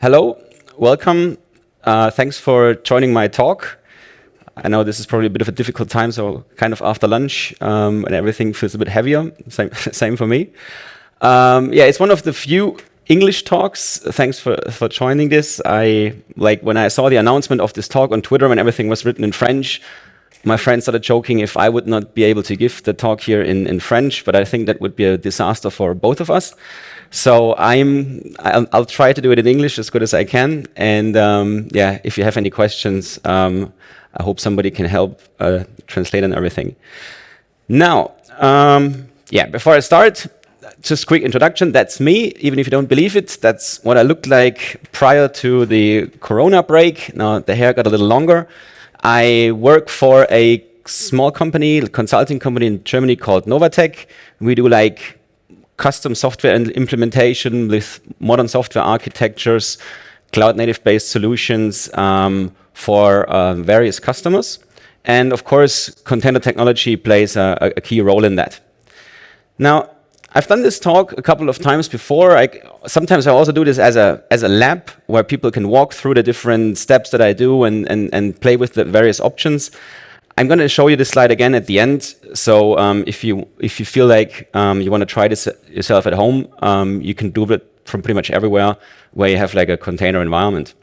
hello, welcome. Uh, thanks for joining my talk. I know this is probably a bit of a difficult time, so kind of after lunch, um, and everything feels a bit heavier. Same, same for me. Um, yeah, it's one of the few English talks. Thanks for, for joining this. I like when I saw the announcement of this talk on Twitter when everything was written in French, my friends started joking if I would not be able to give the talk here in, in French, but I think that would be a disaster for both of us. So I'm, I'll, I'll, try to do it in English as good as I can. And um, yeah, if you have any questions, um, I hope somebody can help uh, translate and everything. Now, um, yeah, before I start, just quick introduction. That's me, even if you don't believe it. That's what I looked like prior to the Corona break. Now the hair got a little longer. I work for a small company, consulting company in Germany called Novatec. We do like custom software and implementation with modern software architectures, cloud native based solutions um, for uh, various customers. And of course, container technology plays a, a, key role in that. Now, I've done this talk a couple of times before. I, sometimes I also do this as a, as a lab where people can walk through the different steps that I do and, and, and play with the various options. I'm going to show you this slide again at the end. So um, if you if you feel like um, you want to try this yourself at home, um, you can do it from pretty much everywhere where you have like a container environment.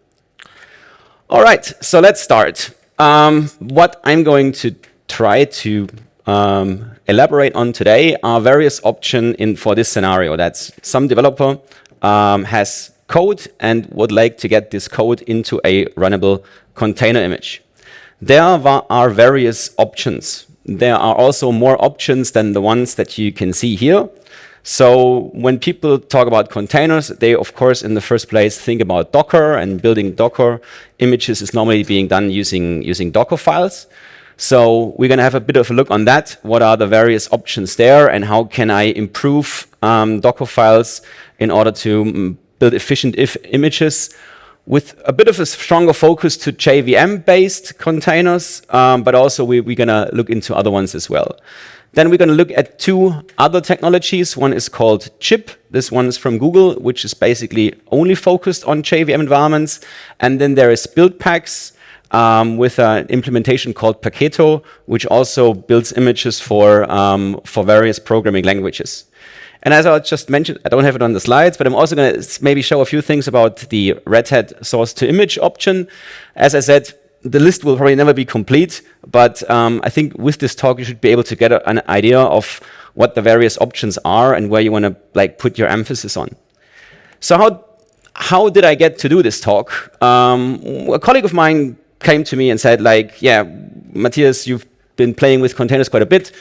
All right, so let's start. Um, what I'm going to try to um, elaborate on today are various options in for this scenario. That's some developer um, has code and would like to get this code into a runnable container image. There are various options. There are also more options than the ones that you can see here. So when people talk about containers, they of course in the first place think about Docker and building Docker images is normally being done using, using Docker files. So we're going to have a bit of a look on that. What are the various options there and how can I improve um, Docker files in order to mm, build efficient if images with a bit of a stronger focus to JVM-based containers, um, but also we, we're going to look into other ones as well. Then we're going to look at two other technologies. One is called Jib. This one is from Google, which is basically only focused on JVM environments. And then there is Buildpacks um, with an implementation called Paketo, which also builds images for, um, for various programming languages. And as I just mentioned, I don't have it on the slides, but I'm also going to maybe show a few things about the Red Hat source to image option. As I said, the list will probably never be complete, but um, I think with this talk, you should be able to get a, an idea of what the various options are and where you want to like put your emphasis on. So how, how did I get to do this talk? Um, a colleague of mine came to me and said like, yeah, Matthias, you've been playing with containers quite a bit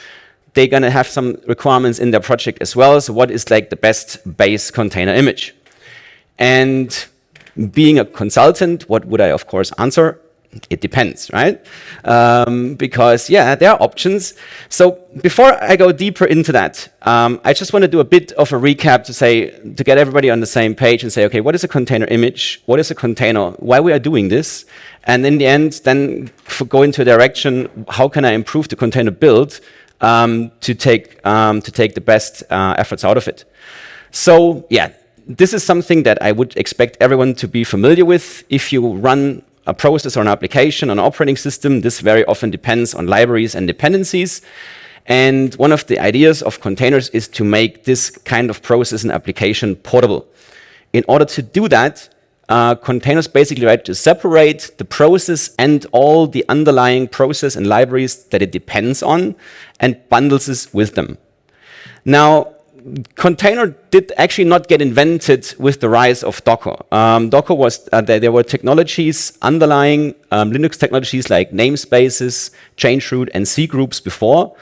they're going to have some requirements in their project as well. So what is like the best base container image? And being a consultant, what would I of course answer? It depends, right? Um, because yeah, there are options. So before I go deeper into that, um, I just want to do a bit of a recap to say, to get everybody on the same page and say, okay, what is a container image? What is a container? Why we are doing this? And in the end, then go into a direction, how can I improve the container build um, to take um, to take the best uh, efforts out of it. So yeah, this is something that I would expect everyone to be familiar with. If you run a process or an application on an operating system, this very often depends on libraries and dependencies. And one of the ideas of containers is to make this kind of process and application portable. In order to do that, uh, containers basically right to separate the process and all the underlying process and libraries that it depends on and bundles this with them. Now, container did actually not get invented with the rise of Docker. Um, Docker was, uh, there, there, were technologies underlying um, Linux technologies like namespaces, change root, and C groups before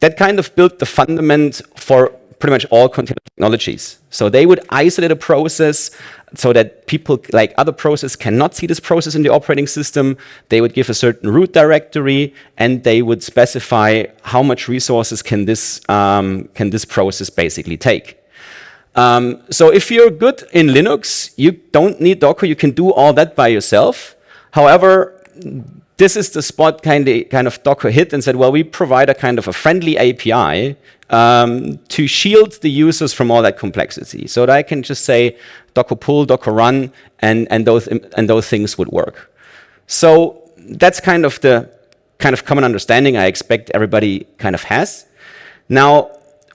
that kind of built the fundament for pretty much all container technologies. So they would isolate a process so that people like other processes cannot see this process in the operating system. They would give a certain root directory and they would specify how much resources can this, um, can this process basically take. Um, so if you're good in Linux, you don't need Docker. You can do all that by yourself. However, this is the spot kind of, kind of Docker hit and said, well, we provide a kind of a friendly API um, to shield the users from all that complexity. So that I can just say docker pull, docker run, and, and, those, and those things would work. So that's kind of the kind of common understanding I expect everybody kind of has. Now,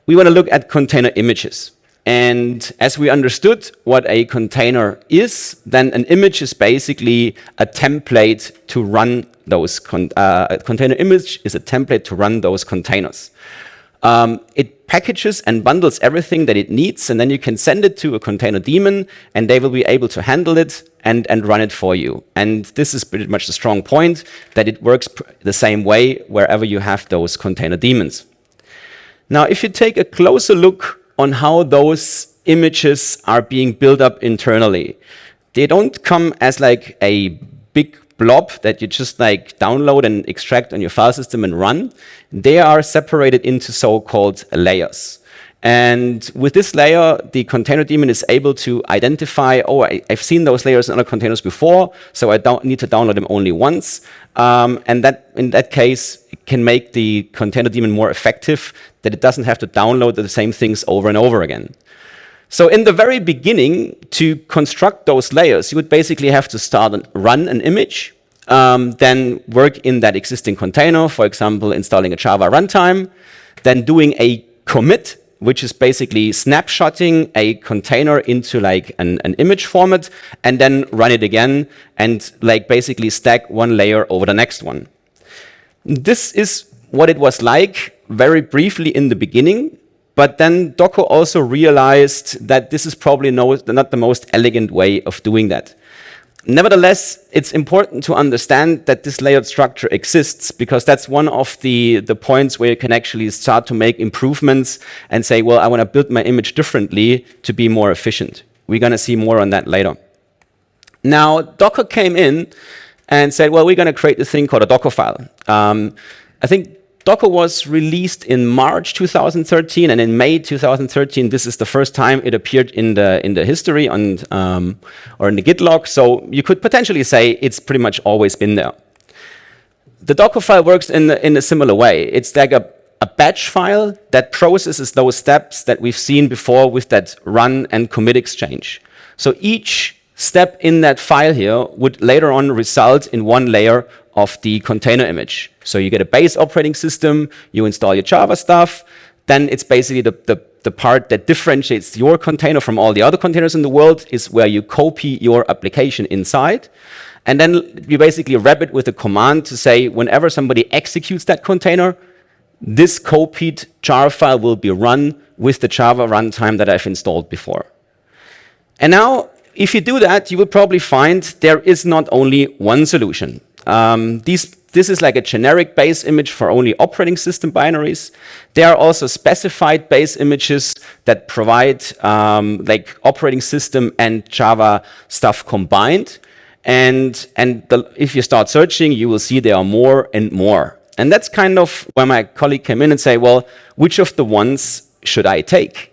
we want to look at container images. And as we understood what a container is, then an image is basically a template to run those, con uh, a container image is a template to run those containers. Um, it packages and bundles everything that it needs, and then you can send it to a container daemon, and they will be able to handle it and, and run it for you. And this is pretty much the strong point, that it works the same way wherever you have those container daemons. Now, if you take a closer look on how those images are being built up internally, they don't come as like a big blob that you just like download and extract on your file system and run. They are separated into so-called layers. And with this layer, the container daemon is able to identify, oh, I, have seen those layers in other containers before, so I don't need to download them only once. Um, and that, in that case, it can make the container daemon more effective, that it doesn't have to download the same things over and over again. So in the very beginning, to construct those layers, you would basically have to start and run an image, um, then work in that existing container, for example, installing a Java runtime, then doing a commit, which is basically snapshotting a container into like an, an image format, and then run it again, and like basically stack one layer over the next one. This is what it was like very briefly in the beginning, but then Docker also realized that this is probably no, not the most elegant way of doing that. Nevertheless, it's important to understand that this layered structure exists because that's one of the, the points where you can actually start to make improvements and say, well, I want to build my image differently to be more efficient. We're going to see more on that later. Now, Docker came in and said, well, we're going to create this thing called a Docker file. Um, I think Docker was released in March 2013, and in May 2013, this is the first time it appeared in the in the history on um, or in the Git log. So you could potentially say it's pretty much always been there. The Docker file works in the, in a similar way. It's like a a batch file that processes those steps that we've seen before with that run and commit exchange. So each step in that file here would later on result in one layer of the container image. So you get a base operating system, you install your Java stuff, then it's basically the, the, the part that differentiates your container from all the other containers in the world is where you copy your application inside. And then you basically wrap it with a command to say whenever somebody executes that container, this copied jar file will be run with the Java runtime that I've installed before. And now, if you do that, you will probably find there is not only one solution. Um, these, this is like a generic base image for only operating system binaries. There are also specified base images that provide um, like operating system and Java stuff combined. And, and the, if you start searching, you will see there are more and more. And that's kind of where my colleague came in and say, well, which of the ones should I take?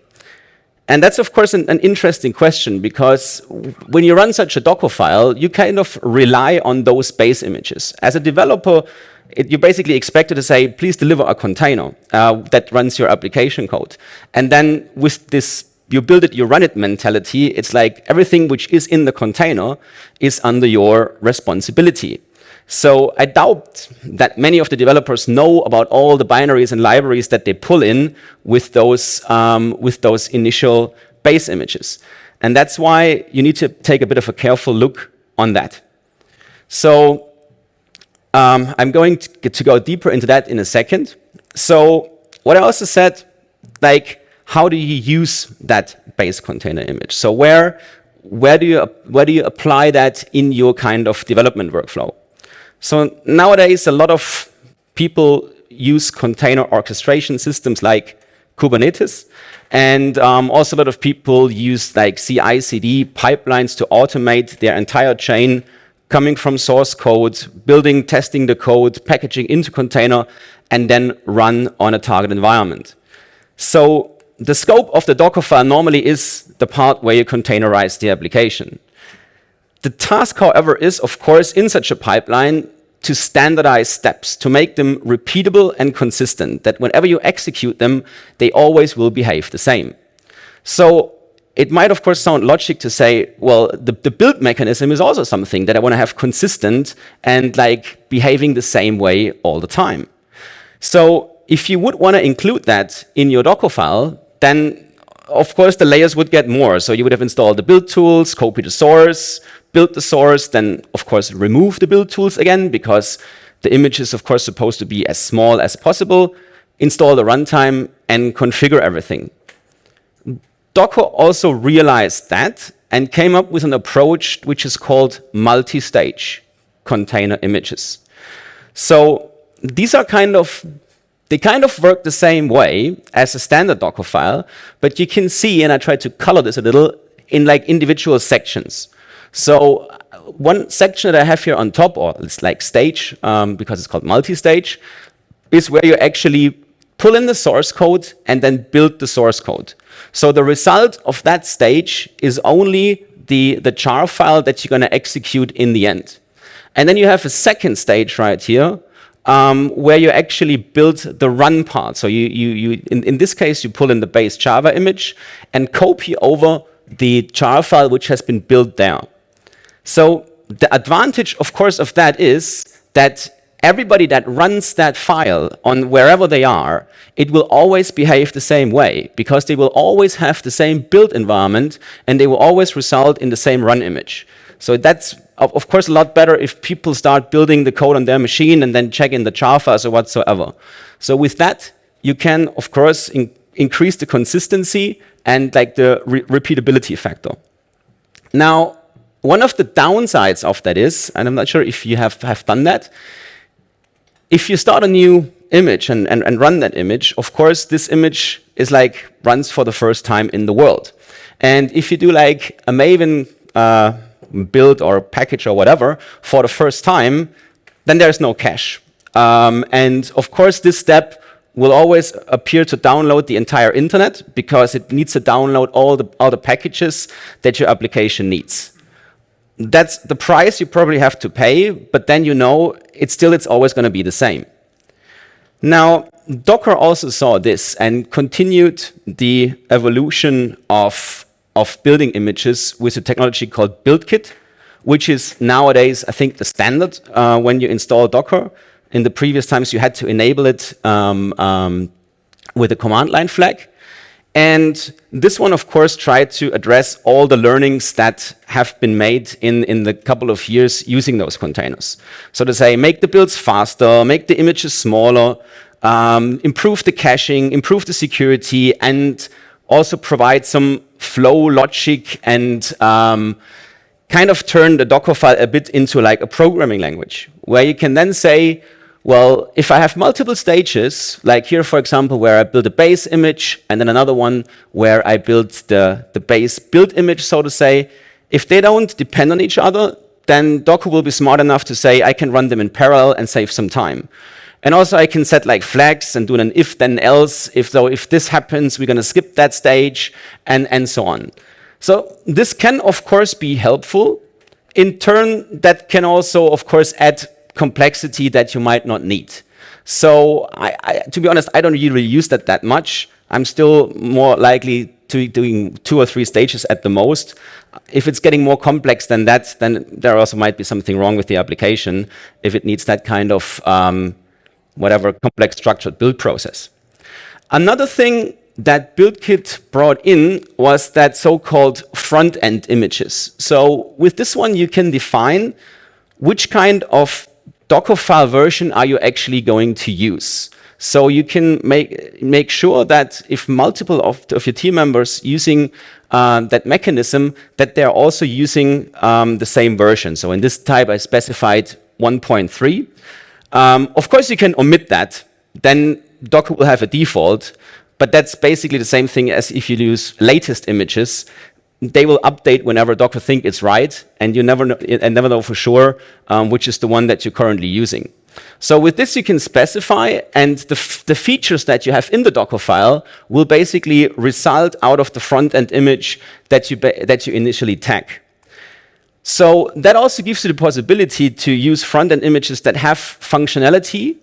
And that's, of course, an, an, interesting question because when you run such a Docker file, you kind of rely on those base images. As a developer, it, you're basically expected to say, please deliver a container uh, that runs your application code. And then with this you build it, you run it mentality, it's like everything which is in the container is under your responsibility. So I doubt that many of the developers know about all the binaries and libraries that they pull in with those, um, with those initial base images. And that's why you need to take a bit of a careful look on that. So um, I'm going to, to go deeper into that in a second. So what I also said, like, how do you use that base container image? So where, where, do you, where do you apply that in your kind of development workflow? So nowadays, a lot of people use container orchestration systems like Kubernetes. And um, also a lot of people use like CI/CD pipelines to automate their entire chain coming from source code, building, testing the code, packaging into container, and then run on a target environment. So the scope of the Docker file normally is the part where you containerize the application. The task, however, is, of course, in such a pipeline, to standardize steps, to make them repeatable and consistent, that whenever you execute them, they always will behave the same. So it might, of course, sound logic to say, well, the, the build mechanism is also something that I want to have consistent and like behaving the same way all the time. So if you would want to include that in your Docker file, then of course the layers would get more. So you would have installed the build tools, copy the source, build the source, then of course remove the build tools again because the image is of course supposed to be as small as possible, install the runtime and configure everything. Docker also realized that and came up with an approach which is called multi-stage container images. So these are kind of they kind of work the same way as a standard Docker file, but you can see, and I tried to color this a little, in like individual sections. So one section that I have here on top, or it's like stage, um, because it's called multi-stage, is where you actually pull in the source code and then build the source code. So the result of that stage is only the, the jar file that you're going to execute in the end. And then you have a second stage right here, um, where you actually build the run part. So you, you, you in, in this case, you pull in the base Java image and copy over the jar file which has been built there. So the advantage, of course, of that is that everybody that runs that file on wherever they are, it will always behave the same way because they will always have the same build environment and they will always result in the same run image. So that's, of course, a lot better if people start building the code on their machine and then check in the jar files or whatsoever. So with that, you can, of course, in increase the consistency and like the re repeatability factor. Now, one of the downsides of that is, and I'm not sure if you have, have done that, if you start a new image and, and, and run that image, of course, this image is like runs for the first time in the world. And if you do like a Maven uh, build or package or whatever for the first time, then there's no cache. Um, and of course, this step will always appear to download the entire internet because it needs to download all the, all the packages that your application needs. That's the price you probably have to pay, but then you know it's still it's always going to be the same. Now, Docker also saw this and continued the evolution of of building images with a technology called BuildKit, which is nowadays, I think, the standard uh, when you install Docker. In the previous times, you had to enable it um, um, with a command line flag. And this one, of course, tried to address all the learnings that have been made in, in the couple of years using those containers. So to say, make the builds faster, make the images smaller, um, improve the caching, improve the security, and also provide some flow logic and um, kind of turn the Docker file a bit into like a programming language, where you can then say, well, if I have multiple stages, like here, for example, where I build a base image, and then another one where I build the, the base build image, so to say, if they don't depend on each other, then Docker will be smart enough to say, I can run them in parallel and save some time. And also I can set like flags and do an if then else, if so if this happens, we're going to skip that stage and, and so on. So this can of course be helpful. In turn, that can also of course add complexity that you might not need. So I, I, to be honest, I don't really use that that much. I'm still more likely to doing two or three stages at the most. If it's getting more complex than that, then there also might be something wrong with the application if it needs that kind of um, whatever complex structured build process. Another thing that BuildKit brought in was that so-called front-end images. So with this one, you can define which kind of Dockerfile version are you actually going to use. So you can make, make sure that if multiple of, of your team members using uh, that mechanism, that they're also using um, the same version. So in this type, I specified 1.3. Um, of course, you can omit that. Then Docker will have a default, but that's basically the same thing as if you use latest images. They will update whenever Docker think it's right, and you never know, and never know for sure um, which is the one that you're currently using. So with this, you can specify, and the, the features that you have in the Docker file will basically result out of the front-end image that you, that you initially tag. So that also gives you the possibility to use front-end images that have functionality,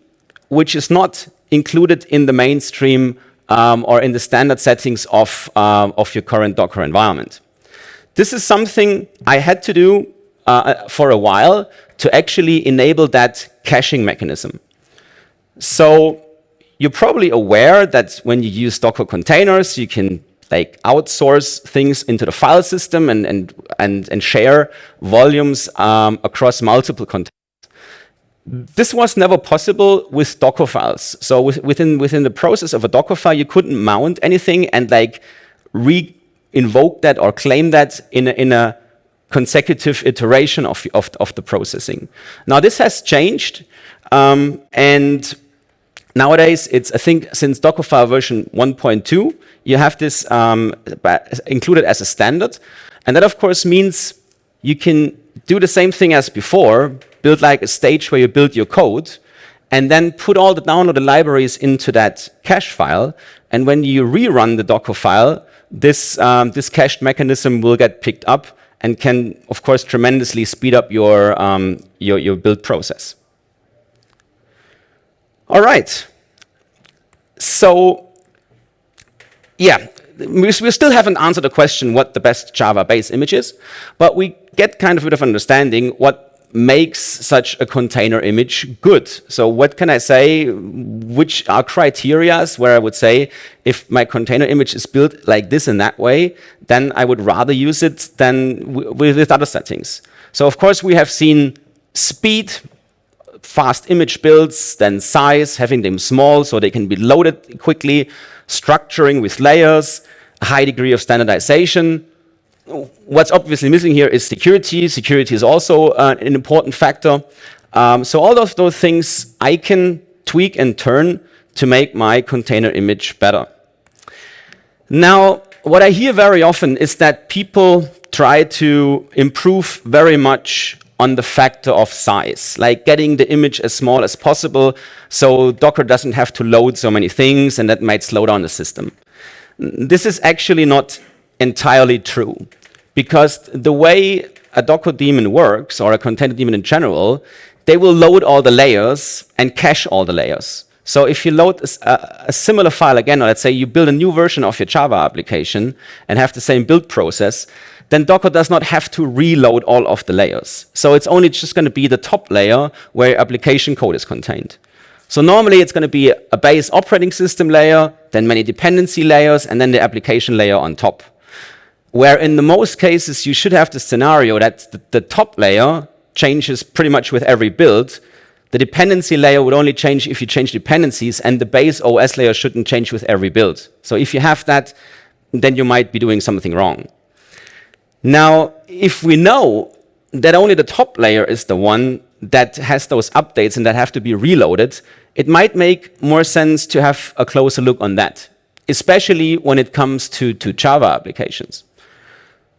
which is not included in the mainstream um, or in the standard settings of, uh, of your current Docker environment. This is something I had to do uh, for a while to actually enable that caching mechanism. So you're probably aware that when you use Docker containers, you can like outsource things into the file system and, and, and, and share volumes um, across multiple containers. This was never possible with Docker files. So with, within, within the process of a Docker file, you couldn't mount anything and like re-invoke that or claim that in a, in a consecutive iteration of, of, of the processing. Now this has changed um, and Nowadays, it's, I think, since Dockerfile version 1.2, you have this um, included as a standard. And that, of course, means you can do the same thing as before, build like a stage where you build your code, and then put all the downloaded libraries into that cache file. And when you rerun the Docker file, this, um, this cached mechanism will get picked up and can, of course, tremendously speed up your, um, your, your build process. All right. So, yeah, we, still haven't answered the question what the best Java base image is, but we get kind of a bit of understanding what makes such a container image good. So what can I say, which are criterias where I would say, if my container image is built like this in that way, then I would rather use it than with other settings. So of course we have seen speed, fast image builds, then size, having them small so they can be loaded quickly, structuring with layers, a high degree of standardization. What's obviously missing here is security. Security is also uh, an important factor. Um, so all of those things I can tweak and turn to make my container image better. Now, what I hear very often is that people try to improve very much on the factor of size, like getting the image as small as possible so Docker doesn't have to load so many things and that might slow down the system. This is actually not entirely true because the way a Docker daemon works or a container daemon in general, they will load all the layers and cache all the layers. So if you load a, a, similar file again, or let's say you build a new version of your Java application and have the same build process, then Docker does not have to reload all of the layers. So it's only just going to be the top layer where application code is contained. So normally it's going to be a base operating system layer, then many dependency layers, and then the application layer on top. Where in the most cases you should have the scenario that the, the top layer changes pretty much with every build. The dependency layer would only change if you change dependencies, and the base OS layer shouldn't change with every build. So if you have that, then you might be doing something wrong. Now, if we know that only the top layer is the one that has those updates and that have to be reloaded, it might make more sense to have a closer look on that, especially when it comes to, to Java applications.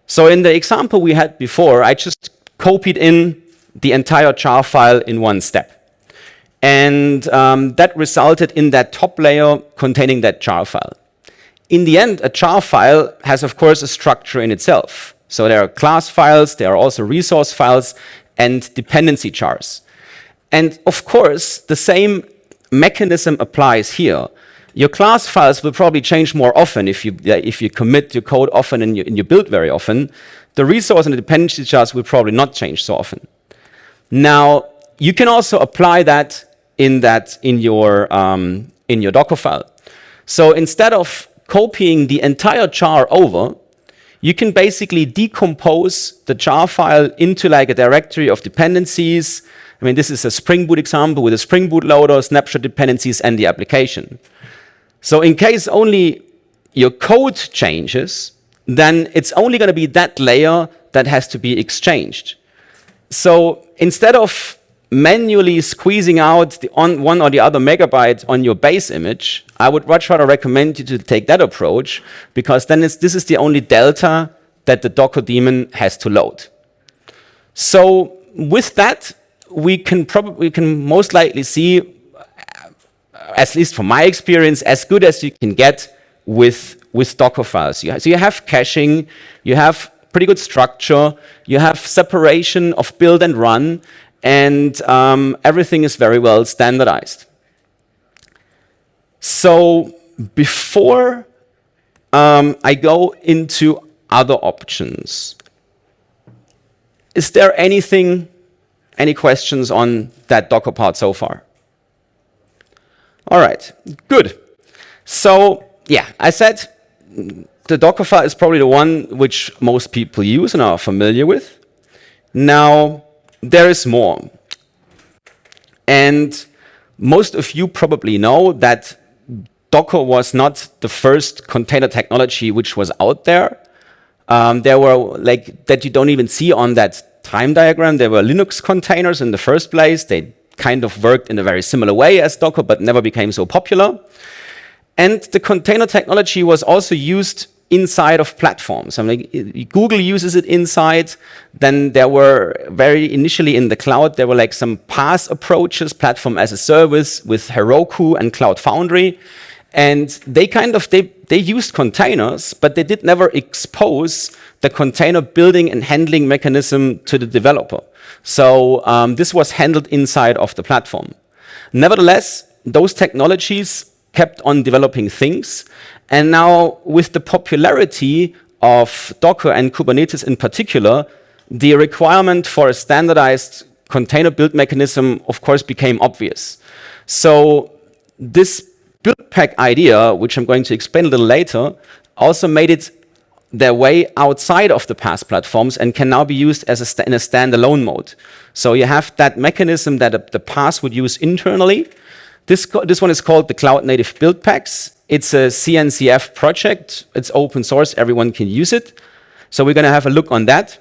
So in the example we had before, I just copied in the entire jar file in one step. And um, that resulted in that top layer containing that jar file. In the end, a jar file has, of course, a structure in itself. So there are class files, there are also resource files and dependency jars. And of course, the same mechanism applies here. Your class files will probably change more often if you, if you commit your code often and you, and you build very often. The resource and the dependency jars will probably not change so often. Now, you can also apply that in that in your um, in your Docker file. So instead of copying the entire jar over, you can basically decompose the jar file into like a directory of dependencies. I mean, this is a Spring Boot example with a Spring Boot loader, snapshot dependencies, and the application. So in case only your code changes, then it's only going to be that layer that has to be exchanged. So instead of manually squeezing out the on one or the other megabyte on your base image, I would much rather recommend you to take that approach because then this is the only delta that the Docker daemon has to load. So with that, we can probably we can most likely see, at least from my experience, as good as you can get with with Docker files. So you have caching, you have pretty good structure. You have separation of build and run, and um, everything is very well standardized. So before um, I go into other options, is there anything, any questions on that Docker part so far? All right, good. So yeah, I said the Dockerfile is probably the one which most people use and are familiar with. Now, there is more. And most of you probably know that Docker was not the first container technology which was out there. Um, there were like that you don't even see on that time diagram. There were Linux containers in the first place. They kind of worked in a very similar way as Docker, but never became so popular. And the container technology was also used inside of platforms. I mean, Google uses it inside. Then there were very initially in the cloud, there were like some PaaS approaches, platform as a service with Heroku and Cloud Foundry. And they kind of, they, they used containers, but they did never expose the container building and handling mechanism to the developer. So um, this was handled inside of the platform. Nevertheless, those technologies kept on developing things. And now with the popularity of Docker and Kubernetes in particular, the requirement for a standardized container build mechanism, of course, became obvious. So this build pack idea, which I'm going to explain a little later, also made it their way outside of the PaaS platforms and can now be used as a in a standalone mode. So you have that mechanism that the PaaS would use internally. This, this one is called the Cloud Native Build Packs. It's a CNCF project. It's open source. Everyone can use it. So we're going to have a look on that.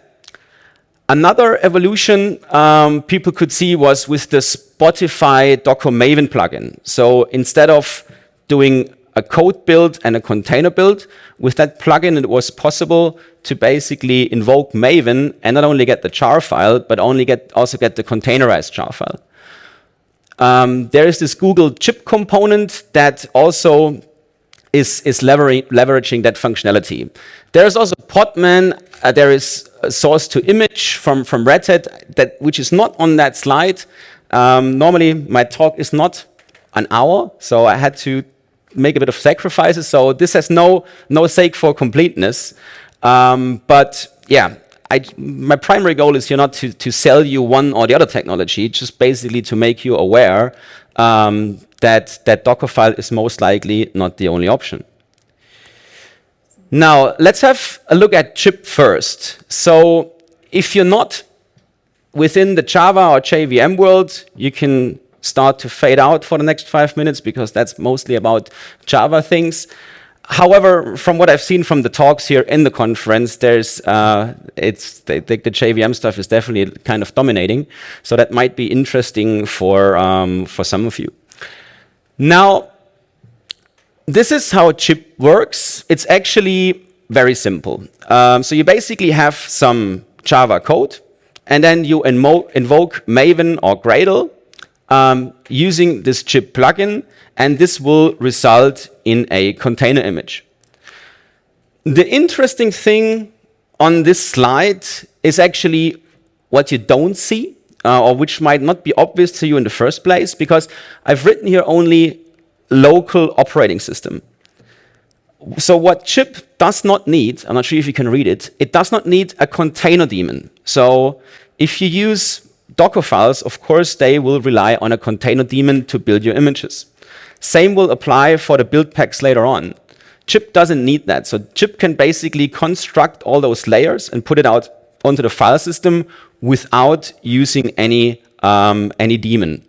Another evolution um, people could see was with the Spotify Docker Maven plugin. So instead of doing a code build and a container build, with that plugin it was possible to basically invoke Maven and not only get the jar file, but only get also get the containerized jar file. Um, there is this Google Jib component that also is, is leveraging that functionality. There's also Podman, uh, there is a source to image from, from Red Hat, that, which is not on that slide. Um, normally, my talk is not an hour, so I had to make a bit of sacrifices. So this has no, no sake for completeness. Um, but yeah, I, my primary goal is here not to, to sell you one or the other technology, just basically to make you aware um, that that Dockerfile is most likely not the only option. Now, let's have a look at Jib first. So if you're not within the Java or JVM world, you can start to fade out for the next five minutes because that's mostly about Java things. However, from what I've seen from the talks here in the conference, there's uh, it's the, JVM stuff is definitely kind of dominating. So that might be interesting for um, for some of you. Now, this is how Jib works. It's actually very simple. Um, so you basically have some Java code, and then you invoke Maven or Gradle um, using this Jib plugin, and this will result in a container image. The interesting thing on this slide is actually what you don't see uh, or which might not be obvious to you in the first place, because I've written here only local operating system. So what Jib does not need, I'm not sure if you can read it, it does not need a container daemon. So if you use Docker files, of course, they will rely on a container daemon to build your images. Same will apply for the build packs later on. Jib doesn't need that. So Jib can basically construct all those layers and put it out onto the file system without using any, um, any daemon.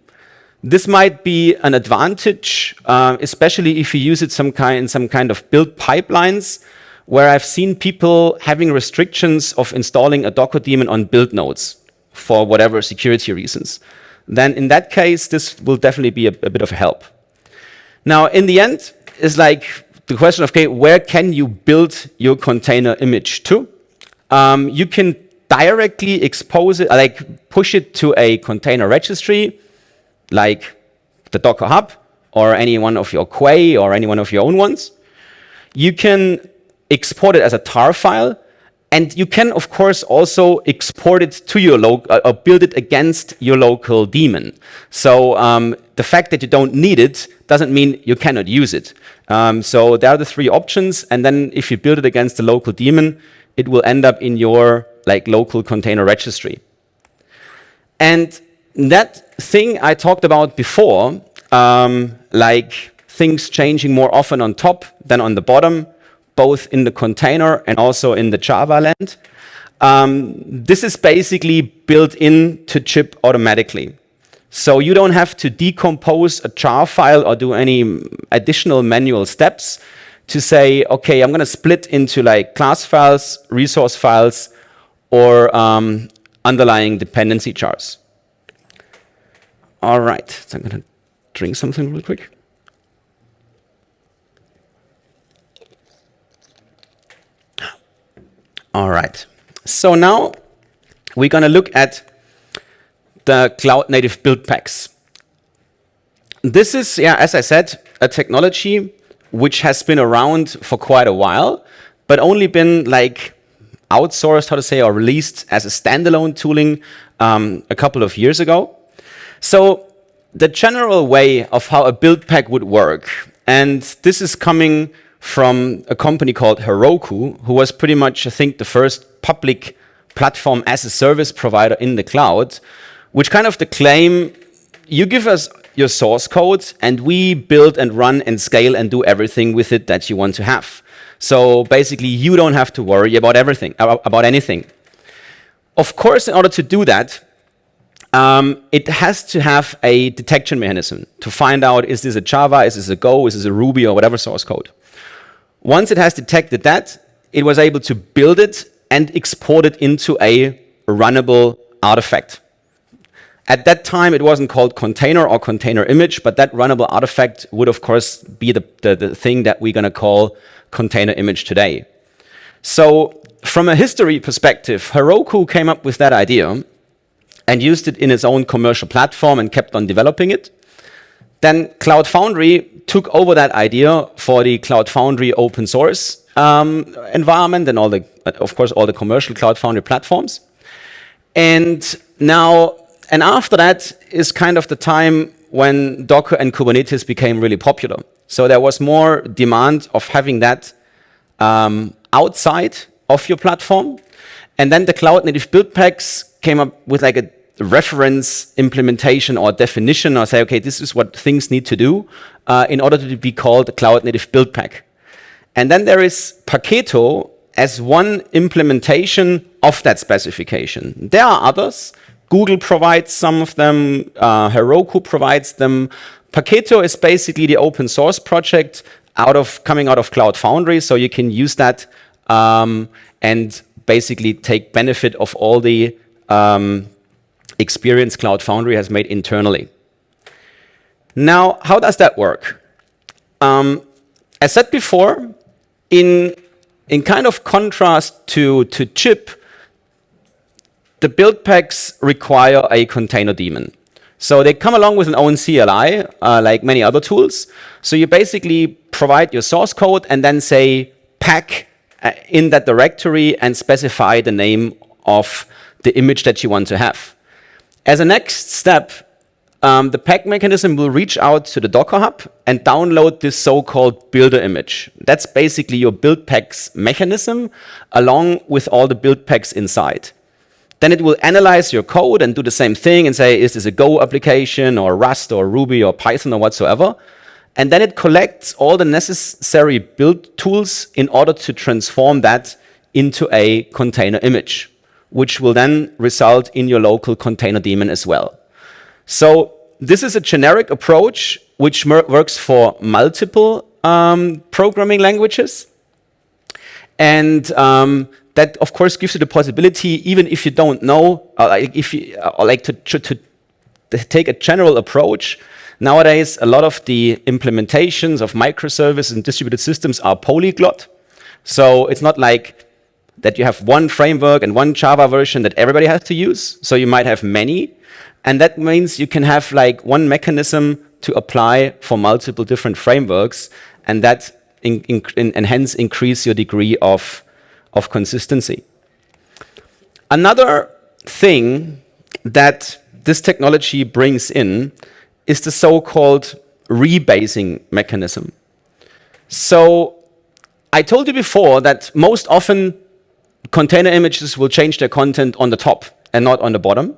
This might be an advantage, uh, especially if you use it some kind, in some kind of build pipelines, where I've seen people having restrictions of installing a Docker daemon on build nodes for whatever security reasons. Then in that case, this will definitely be a, a bit of help. Now, in the end, is like the question of, okay, where can you build your container image to? Um, you can directly expose it, like push it to a container registry, like the Docker Hub or any one of your Quay or any one of your own ones. You can export it as a tar file, And you can, of course, also export it to your local, uh, or build it against your local daemon. So um, the fact that you don't need it doesn't mean you cannot use it. Um, so there are the three options. And then if you build it against the local daemon, it will end up in your like local container registry. And that thing I talked about before, um, like things changing more often on top than on the bottom, both in the container and also in the Java land. Um, this is basically built in to Jib automatically. So you don't have to decompose a jar file or do any additional manual steps to say, okay, I'm going to split into like class files, resource files, or um, underlying dependency jars. All right, so I'm going to drink something real quick. All right. So now we're going to look at the cloud native build packs. This is, yeah, as I said, a technology which has been around for quite a while, but only been like outsourced, how to say, or released as a standalone tooling um, a couple of years ago. So the general way of how a build pack would work, and this is coming from a company called Heroku, who was pretty much, I think, the first public platform as a service provider in the cloud, which kind of the claim, you give us your source code and we build and run and scale and do everything with it that you want to have. So basically, you don't have to worry about everything, about anything. Of course, in order to do that, um, it has to have a detection mechanism to find out, is this a Java, is this a Go, is this a Ruby, or whatever source code. Once it has detected that, it was able to build it and export it into a runnable artifact. At that time, it wasn't called container or container image, but that runnable artifact would, of course, be the, the, the thing that we're going to call container image today. So from a history perspective, Heroku came up with that idea and used it in its own commercial platform and kept on developing it. Then Cloud Foundry took over that idea for the Cloud Foundry open source um, environment and all the, of course, all the commercial Cloud Foundry platforms. And now, and after that is kind of the time when Docker and Kubernetes became really popular. So there was more demand of having that um, outside of your platform. And then the cloud native build packs came up with like a reference implementation or definition or say, okay, this is what things need to do uh, in order to be called a cloud native build pack. And then there is Paketo as one implementation of that specification. There are others. Google provides some of them. Uh, Heroku provides them. Paketo is basically the open source project out of coming out of Cloud Foundry, so you can use that um, and basically take benefit of all the um, experience Cloud Foundry has made internally. Now, how does that work? Um, as said before, in, in kind of contrast to, to Jib, the build packs require a container daemon. So they come along with an own CLI, uh, like many other tools. So you basically provide your source code and then say pack uh, in that directory and specify the name of the image that you want to have. As a next step, um, the pack mechanism will reach out to the Docker Hub and download this so-called builder image. That's basically your build packs mechanism along with all the build packs inside. Then it will analyze your code and do the same thing and say, is this a Go application or Rust or Ruby or Python or whatsoever? And then it collects all the necessary build tools in order to transform that into a container image which will then result in your local container daemon as well. So this is a generic approach which works for multiple um, programming languages. And um, that, of course, gives you the possibility, even if you don't know, uh, like if you uh, like to, to, to take a general approach, Nowadays, a lot of the implementations of microservices and distributed systems are polyglot. So it's not like that you have one framework and one Java version that everybody has to use. So you might have many. And that means you can have like one mechanism to apply for multiple different frameworks and that in, in, and hence increase your degree of, of consistency. Another thing that this technology brings in is the so-called rebasing mechanism. So I told you before that most often container images will change their content on the top and not on the bottom.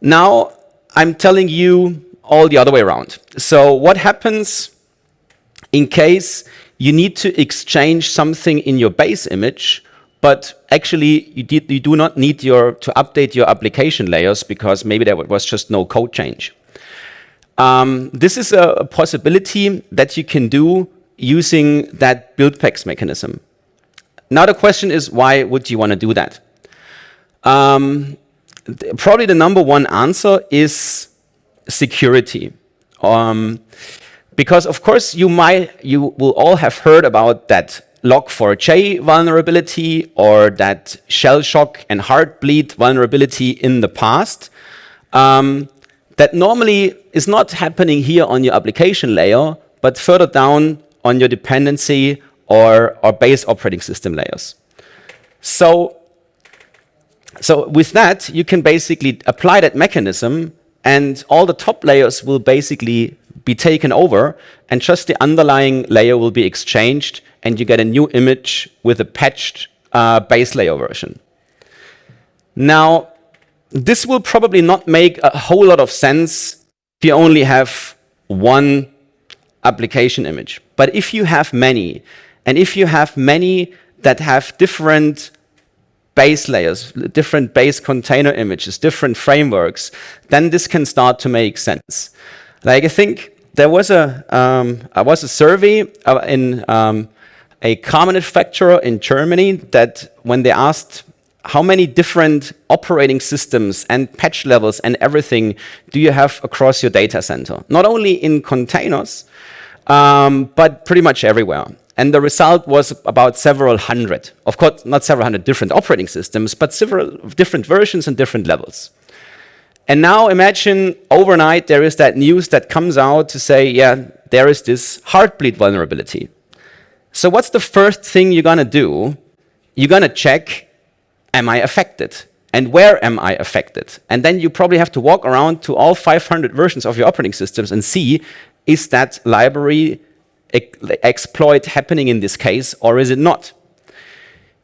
Now I'm telling you all the other way around. So what happens in case you need to exchange something in your base image, but actually you, did, you do not need your, to update your application layers because maybe there was just no code change. Um, this is a possibility that you can do using that build packs mechanism. Now the question is, why would you want to do that? Um, probably the number one answer is security. Um, because of course you might, you will all have heard about that log4j vulnerability or that shell shock and heartbleed vulnerability in the past. Um, that normally is not happening here on your application layer, but further down on your dependency or, or base operating system layers. So, so with that, you can basically apply that mechanism and all the top layers will basically be taken over and just the underlying layer will be exchanged and you get a new image with a patched uh, base layer version. Now, this will probably not make a whole lot of sense if you only have one application image. But if you have many, and if you have many that have different base layers, different base container images, different frameworks, then this can start to make sense. Like I think there was a um, was a survey uh, in um, a car manufacturer in Germany that when they asked how many different operating systems and patch levels and everything do you have across your data center, not only in containers, um, but pretty much everywhere. And the result was about several hundred. Of course, not several hundred different operating systems, but several different versions and different levels. And now imagine overnight there is that news that comes out to say, yeah, there is this heartbleed vulnerability. So what's the first thing you're going to do? You're going to check, am I affected? And where am I affected? And then you probably have to walk around to all 500 versions of your operating systems and see, is that library exploit happening in this case or is it not?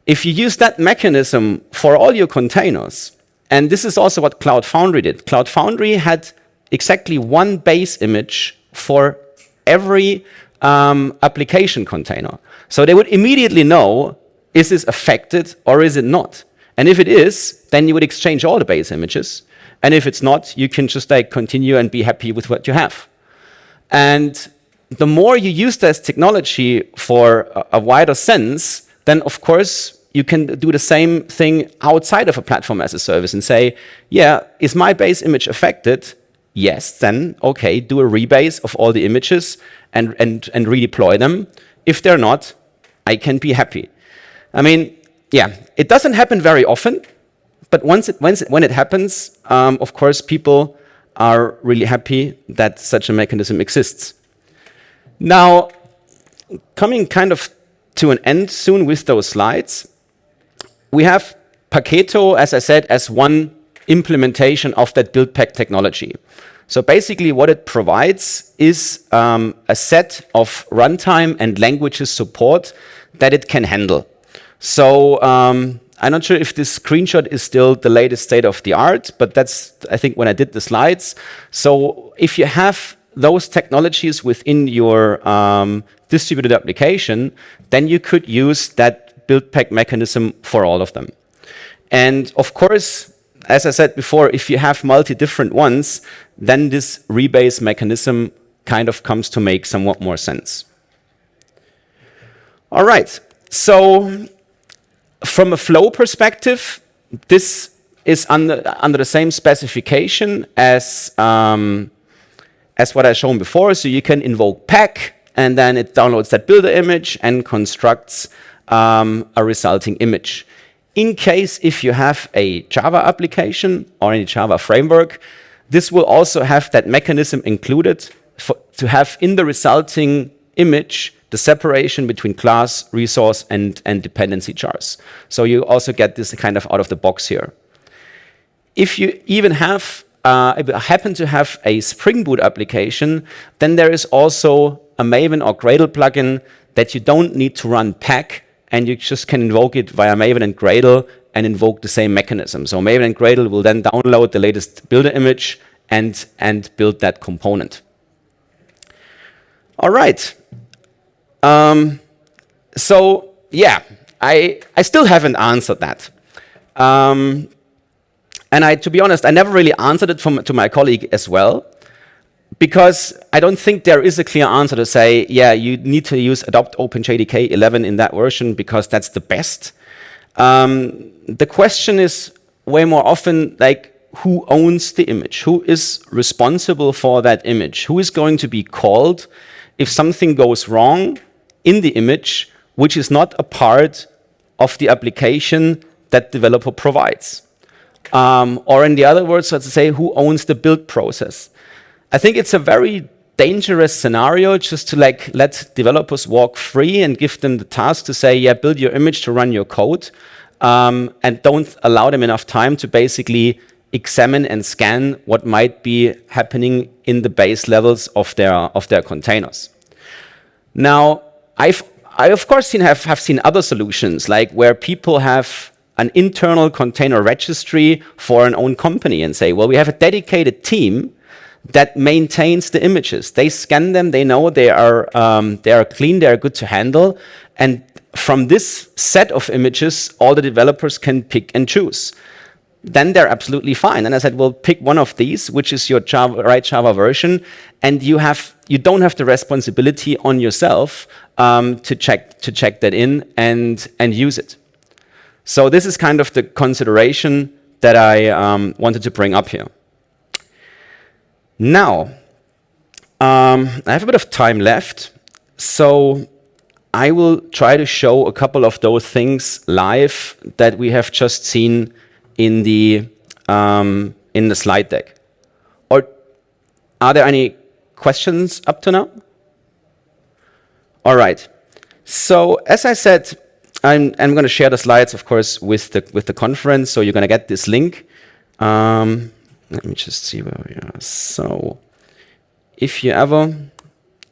If you use that mechanism for all your containers, and this is also what Cloud Foundry did. Cloud Foundry had exactly one base image for every um, application container. So they would immediately know, is this affected or is it not? And if it is, then you would exchange all the base images. And if it's not, you can just like continue and be happy with what you have. And the more you use this technology for a, wider sense, then of course you can do the same thing outside of a platform as a service and say, yeah, is my base image affected? Yes, then okay, do a rebase of all the images and, and, and redeploy them. If they're not, I can be happy. I mean, yeah, it doesn't happen very often, but once it, once when it happens, um, of course, people are really happy that such a mechanism exists. Now, coming kind of to an end soon with those slides, we have Paketo, as I said, as one implementation of that build pack technology. So basically what it provides is um, a set of runtime and languages support that it can handle. So um, I'm not sure if this screenshot is still the latest state of the art, but that's, I think, when I did the slides. So if you have those technologies within your um, distributed application, then you could use that build pack mechanism for all of them. And of course, as I said before, if you have multi different ones, then this rebase mechanism kind of comes to make somewhat more sense. All right, so from a flow perspective, this is under, under the same specification as, um, as what I've shown before. So you can invoke pack, and then it downloads that builder image and constructs um, a resulting image. In case if you have a Java application or any Java framework, this will also have that mechanism included for, to have in the resulting image the separation between class, resource, and, and dependency jars. So you also get this kind of out of the box here. If you even have uh, if I happen to have a Spring Boot application, then there is also a Maven or Gradle plugin that you don't need to run pack, and you just can invoke it via Maven and Gradle and invoke the same mechanism. So Maven and Gradle will then download the latest builder image and, and build that component. All right. Um, so yeah, I, I still haven't answered that. Um, and I, to be honest, I never really answered it from, to my colleague as well, because I don't think there is a clear answer to say, yeah, you need to use adopt OpenJDK 11 in that version because that's the best. Um, the question is way more often like, who owns the image? Who is responsible for that image? Who is going to be called if something goes wrong in the image, which is not a part of the application that developer provides? Um, or in the other words, let's say, who owns the build process? I think it's a very dangerous scenario just to like let developers walk free and give them the task to say, yeah, build your image to run your code, um, and don't allow them enough time to basically examine and scan what might be happening in the base levels of their of their containers. Now, I've I of course seen, have have seen other solutions like where people have an internal container registry for an own company and say, well, we have a dedicated team that maintains the images. They scan them, they know they are, um, they are clean, they are good to handle. And from this set of images, all the developers can pick and choose. Then they're absolutely fine. And I said, well, pick one of these, which is your Java, right Java version, and you have you don't have the responsibility on yourself um, to check to check that in and and use it. So this is kind of the consideration that I um, wanted to bring up here. Now, um, I have a bit of time left, so I will try to show a couple of those things live that we have just seen in the um, in the slide deck. Or are there any questions up to now? All right. So as I said, I'm, I'm going to share the slides, of course, with the, with the conference, so you're going to get this link. Um, let me just see where we are. So if you ever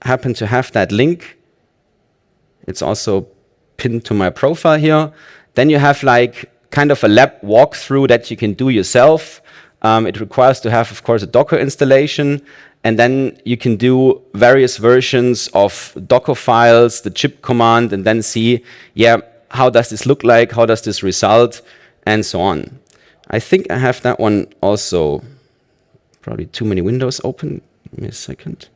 happen to have that link, it's also pinned to my profile here, then you have like kind of a lab walkthrough that you can do yourself. Um, it requires to have, of course, a Docker installation, and then you can do various versions of Docker files, the Jib command, and then see, yeah, how does this look like, how does this result, and so on. I think I have that one also, probably too many windows open. Give me a second.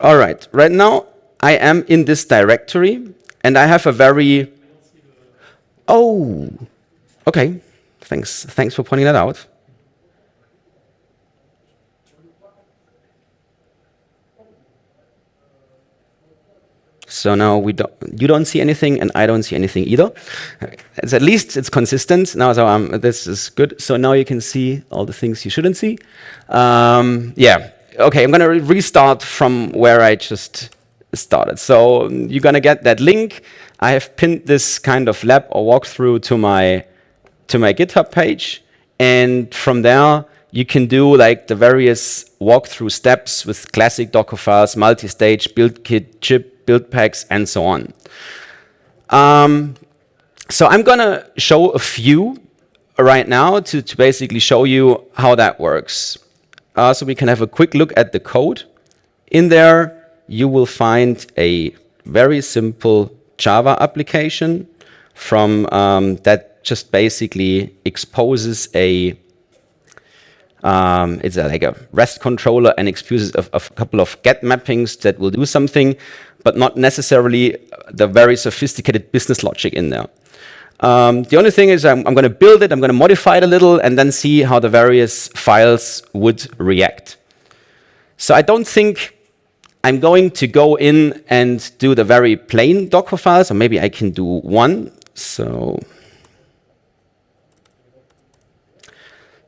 All right, right now I am in this directory and I have a very, oh, okay, thanks, thanks for pointing that out. So now we don't, you don't see anything and I don't see anything either. It's at least it's consistent. Now so um, this is good. So now you can see all the things you shouldn't see. Um, yeah, okay, I'm gonna re restart from where I just started. So you're gonna get that link. I have pinned this kind of lab or walkthrough to my to my GitHub page, and from there you can do like the various walkthrough steps with classic Docker files, multi-stage, build kit, Jib, build packs, and so on. Um, so I'm going to show a few right now to, to basically show you how that works. Uh, so we can have a quick look at the code. In there, you will find a very simple Java application from um, that just basically exposes a um, it's a, like a REST controller and exposes a, a, couple of get mappings that will do something but not necessarily the very sophisticated business logic in there. Um, the only thing is I'm, I'm going to build it, I'm going to modify it a little, and then see how the various files would react. So I don't think I'm going to go in and do the very plain Docker files, or maybe I can do one. So,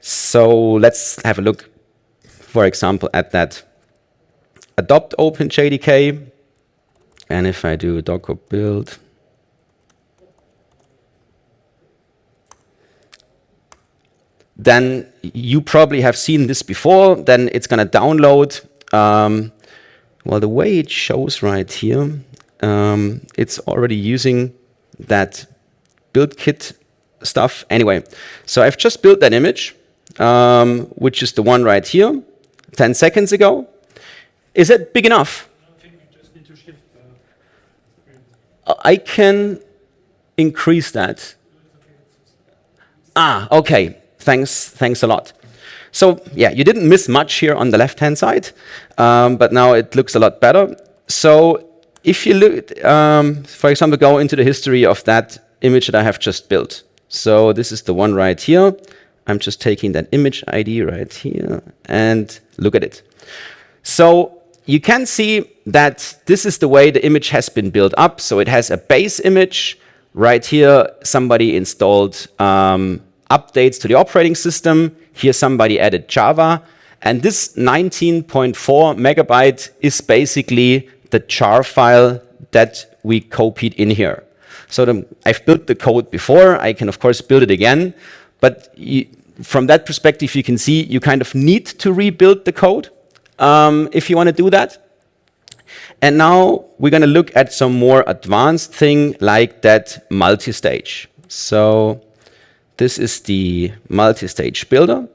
so let's have a look for example, at that adopt OpenJDK. And if I do docker build, then you probably have seen this before. Then it's going to download. Um, well, the way it shows right here, um, it's already using that build kit stuff. Anyway, so I've just built that image, um, which is the one right here, 10 seconds ago. Is it big enough? I can increase that. Ah, okay. Thanks, thanks a lot. So yeah, you didn't miss much here on the left-hand side, um, but now it looks a lot better. So if you look, um, for example, go into the history of that image that I have just built. So this is the one right here. I'm just taking that image ID right here and look at it. So you can see that this is the way the image has been built up. So it has a base image. Right here, somebody installed um, updates to the operating system. Here somebody added Java. And this 19.4 megabyte is basically the jar file that we copied in here. So the, I've built the code before. I can, of course, build it again. But you, from that perspective, you can see you kind of need to rebuild the code um, if you want to do that. And now we're going to look at some more advanced thing like that multi-stage. So this is the multi-stage builder.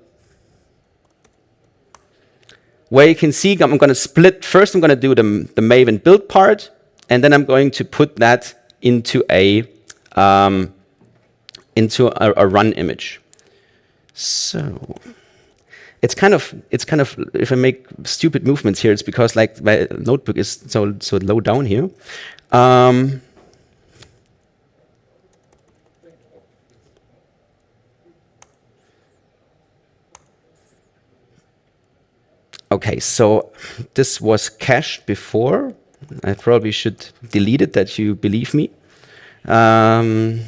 Where you can see I'm going to split, first I'm going to do the, the Maven build part, and then I'm going to put that into a, um, into a, a run image. So it's kind of it's kind of if I make stupid movements here, it's because like my notebook is so so low down here. Um, okay, so this was cached before. I probably should delete it that you believe me. Um,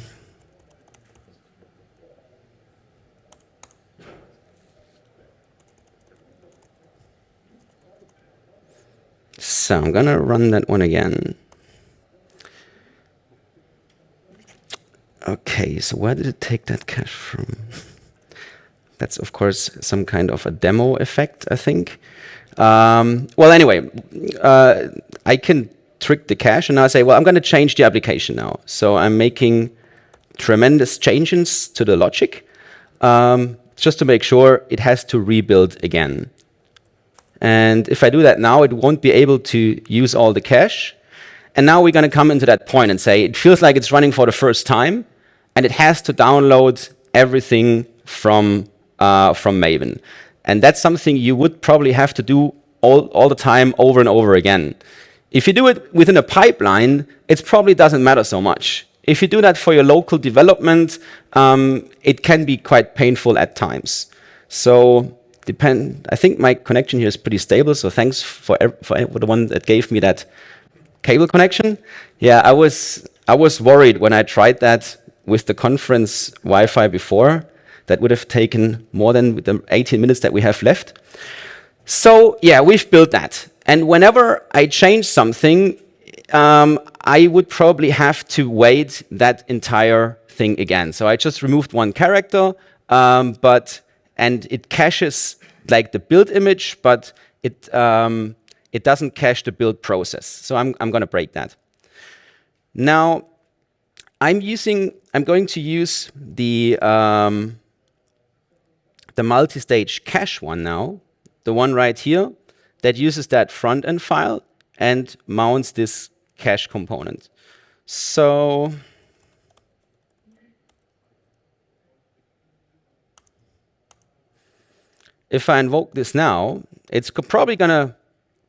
So I'm going to run that one again. Okay, so where did it take that cache from? That's, of course, some kind of a demo effect, I think. Um, well, anyway, uh, I can trick the cache, and I say, well, I'm going to change the application now. So I'm making tremendous changes to the logic um, just to make sure it has to rebuild again. And if I do that now, it won't be able to use all the cache. And now we're going to come into that point and say, it feels like it's running for the first time, and it has to download everything from, uh, from Maven. And that's something you would probably have to do all, all the time over and over again. If you do it within a pipeline, it probably doesn't matter so much. If you do that for your local development, um, it can be quite painful at times. So depend. I think my connection here is pretty stable, so thanks for for the one that gave me that cable connection. Yeah, I was I was worried when I tried that with the conference Wi-Fi before. That would have taken more than the 18 minutes that we have left. So yeah, we've built that. And whenever I change something, um, I would probably have to wait that entire thing again. So I just removed one character, um, but and it caches like the build image, but it, um, it doesn't cache the build process. So I'm, I'm going to break that. Now, I'm using, I'm going to use the, um, the multi-stage cache one now, the one right here, that uses that front-end file and mounts this cache component. So if I invoke this now, it's probably going to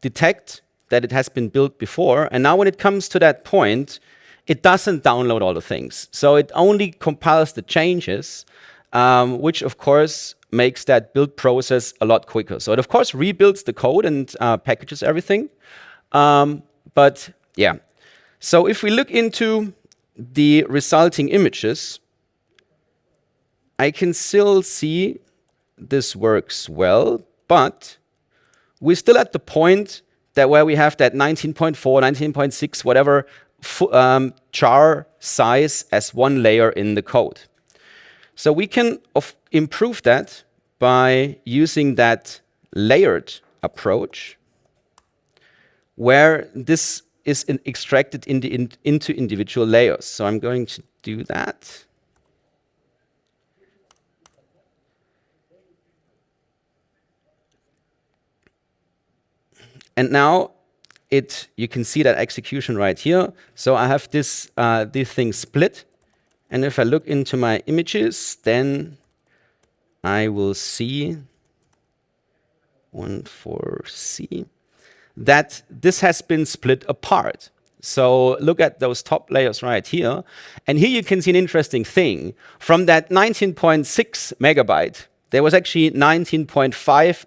detect that it has been built before. And now when it comes to that point, it doesn't download all the things. So it only compiles the changes, um, which of course makes that build process a lot quicker. So it of course rebuilds the code and uh, packages everything. Um, but yeah, so if we look into the resulting images, I can still see this works well, but we're still at the point that where we have that 19.4, 19.6, whatever um, jar size as one layer in the code. So we can improve that by using that layered approach where this is in extracted in in into individual layers. So I'm going to do that. And now it you can see that execution right here. So I have this uh, this thing split, and if I look into my images, then I will see one for C that this has been split apart. So look at those top layers right here. And here you can see an interesting thing. From that 19.6 megabyte, there was actually 19.5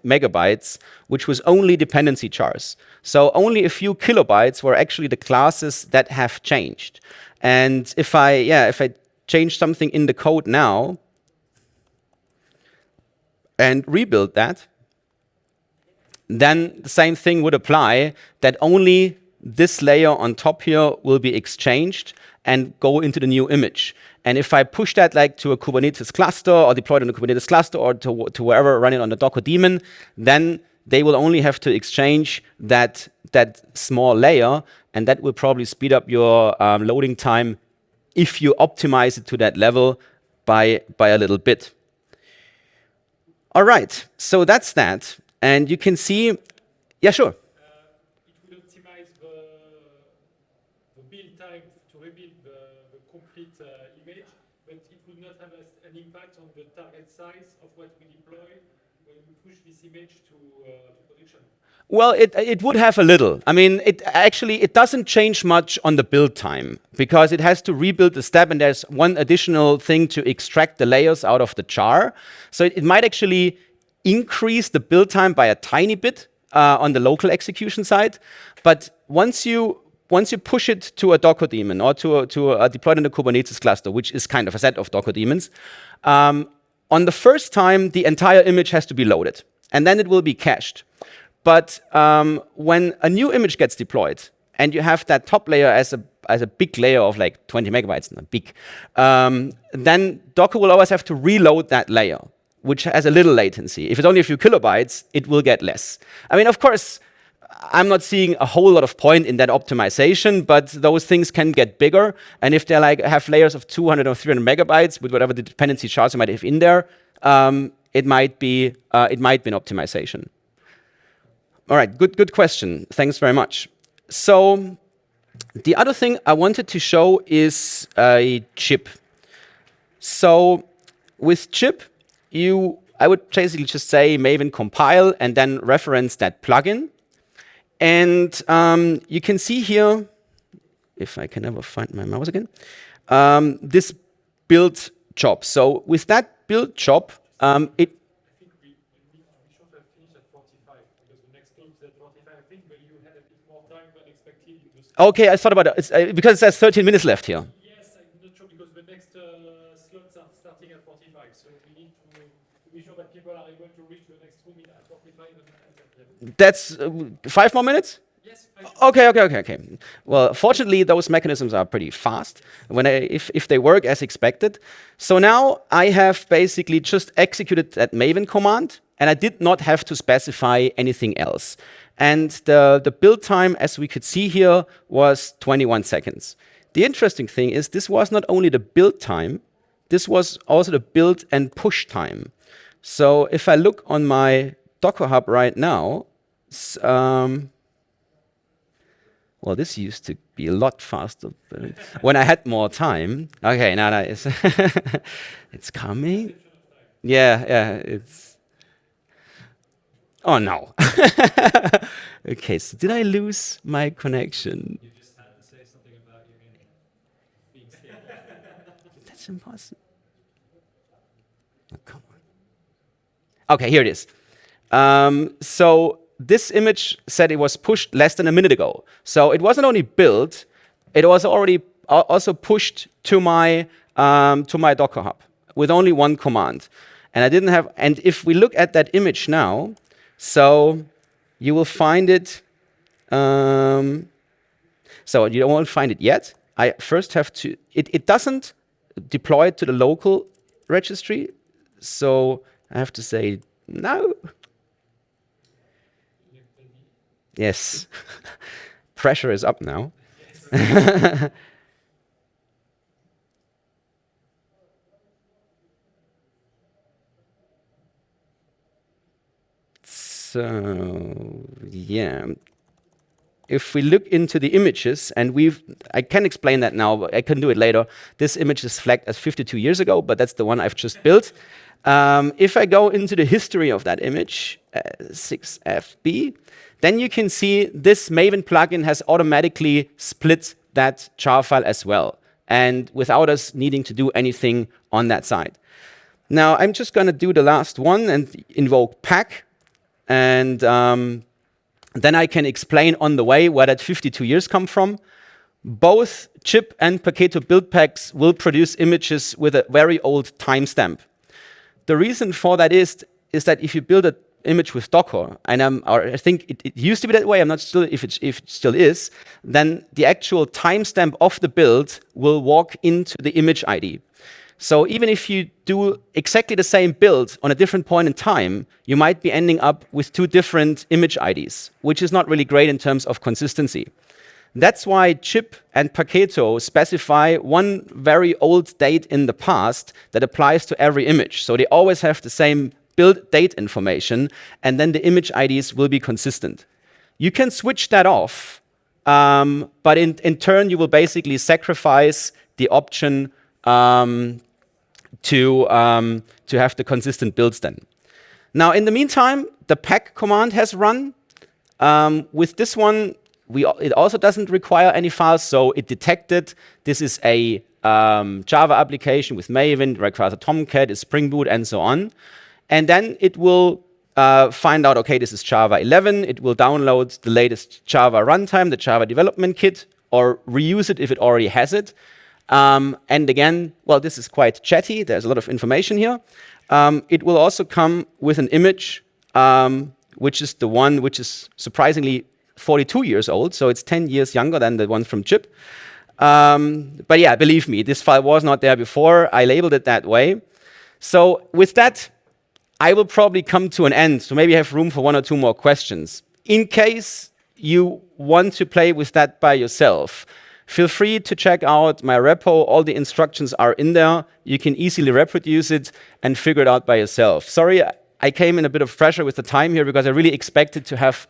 megabytes, which was only dependency jars. So only a few kilobytes were actually the classes that have changed. And if I, yeah, if I change something in the code now and rebuild that, then the same thing would apply that only this layer on top here will be exchanged and go into the new image. And if I push that like to a Kubernetes cluster or deployed on a Kubernetes cluster or to, to wherever running on the Docker daemon, then they will only have to exchange that, that small layer and that will probably speed up your um, loading time if you optimize it to that level by, by a little bit. All right, so that's that. And you can see, yeah, sure. Size of what we deploy when we push this image to, uh, to production? Well, it, it would have a little. I mean, it actually, it doesn't change much on the build time because it has to rebuild the step and there's one additional thing to extract the layers out of the jar. So it, it might actually increase the build time by a tiny bit uh, on the local execution side. But once you once you push it to a Docker daemon or to a, to a deployed in a Kubernetes cluster, which is kind of a set of Docker daemons, um, on the first time, the entire image has to be loaded, and then it will be cached. But um, when a new image gets deployed, and you have that top layer as a as a big layer of like 20 megabytes, not big, um, then Docker will always have to reload that layer, which has a little latency. If it's only a few kilobytes, it will get less. I mean, of course, I'm not seeing a whole lot of point in that optimization, but those things can get bigger. And if they like have layers of 200 or 300 megabytes with whatever the dependency charts you might have in there, um, it might be uh, it might be an optimization. All right, good good question. Thanks very much. So the other thing I wanted to show is a Jib. So with Jib, you I would basically just say Maven compile and then reference that plugin. And um, you can see here, if I can ever find my mouse again, um, this build job. So with that build job, um, it Okay, I thought about it. Uh, because it says 13 minutes left here. Yes, I'm not sure because the next uh, slots are starting at 45. So we need to, to be sure that people are able to reach the next room at 45. That's uh, five more minutes? Yes. Okay, okay, okay, okay. Well, fortunately, those mechanisms are pretty fast when I, if, if they work as expected. So now I have basically just executed that Maven command, and I did not have to specify anything else. And the, the build time, as we could see here, was 21 seconds. The interesting thing is this was not only the build time, this was also the build and push time. So if I look on my Docker Hub right now, um, well, this used to be a lot faster when I had more time. Okay, now that is it's coming. Yeah, yeah, it's. Oh no. okay, so did I lose my connection? You just had to say something about being scared. That's impossible. Oh, come on. Okay, here it is. Um, so this image said it was pushed less than a minute ago. So it wasn't only built, it was already also pushed to my, um, to my Docker Hub with only one command. And I didn't have, and if we look at that image now, so you will find it. Um, so you won't find it yet. I first have to, it, it doesn't deploy to the local registry. So I have to say no. Yes. Pressure is up now. so, yeah. If we look into the images, and we've, I can explain that now, but I can do it later. This image is flagged as 52 years ago, but that's the one I've just built. Um, if I go into the history of that image, uh, 6FB, then you can see this Maven plugin has automatically split that jar file as well, and without us needing to do anything on that side. Now, I'm just going to do the last one and invoke pack, and um, then I can explain on the way where that 52 years come from. Both Jib and Paketo build packs will produce images with a very old timestamp. The reason for that is, is that if you build an image with Docker, and I think it, it, used to be that way, I'm not sure if if it still is, then the actual timestamp of the build will walk into the image ID. So even if you do exactly the same build on a different point in time, you might be ending up with two different image IDs, which is not really great in terms of consistency. That's why Jib and Paketo specify one very old date in the past that applies to every image. So they always have the same build date information, and then the image IDs will be consistent. You can switch that off, um, but in, in turn, you will basically sacrifice the option um, to, um, to have the consistent builds then. Now, in the meantime, the pack command has run. Um, with this one, we, it also doesn't require any files, so it detected this is a um, Java application with Maven, requires a Tomcat, a Spring Boot, and so on. And then it will uh, find out, okay, this is Java 11. It will download the latest Java runtime, the Java development kit, or reuse it if it already has it. Um, and again, well, this is quite chatty. There's a lot of information here. Um, it will also come with an image, um, which is the one which is surprisingly 42 years old, so it's 10 years younger than the one from Jib. Um, but yeah, believe me, this file was not there before. I labeled it that way. So with that, I will probably come to an end, so maybe have room for one or two more questions. In case you want to play with that by yourself, feel free to check out my repo. All the instructions are in there. You can easily reproduce it and figure it out by yourself. Sorry, I came in a bit of pressure with the time here because I really expected to have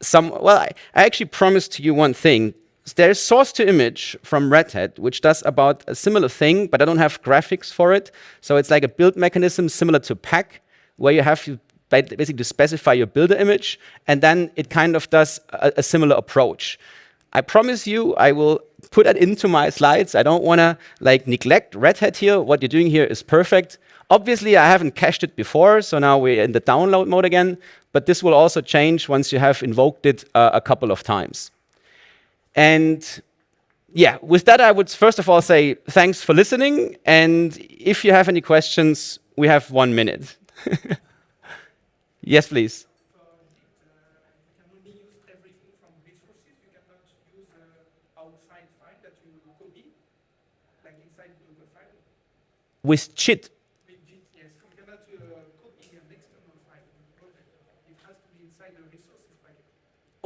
some, well, I, actually promised you one thing. There's source to image from Red Hat, which does about a similar thing, but I don't have graphics for it. So it's like a build mechanism similar to Pack, where you have to basically specify your builder image, and then it kind of does a, a similar approach. I promise you, I will put that into my slides. I don't want to like neglect Red Hat here. What you're doing here is perfect. Obviously, I haven't cached it before, so now we're in the download mode again, but this will also change once you have invoked it uh, a couple of times. And yeah, with that, I would first of all say thanks for listening, and if you have any questions, we have one minute. yes, please. With Jib,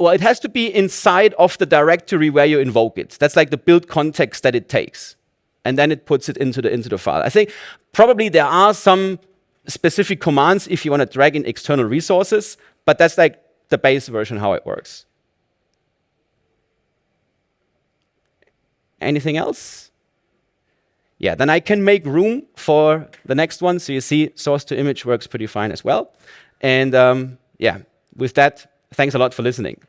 well, it has to be inside of the directory where you invoke it. That's like the build context that it takes. And then it puts it into the, into the file. I think probably there are some specific commands if you want to drag in external resources, but that's like the base version how it works. Anything else? Yeah, then I can make room for the next one. So you see source to image works pretty fine as well. And um, yeah, with that, thanks a lot for listening.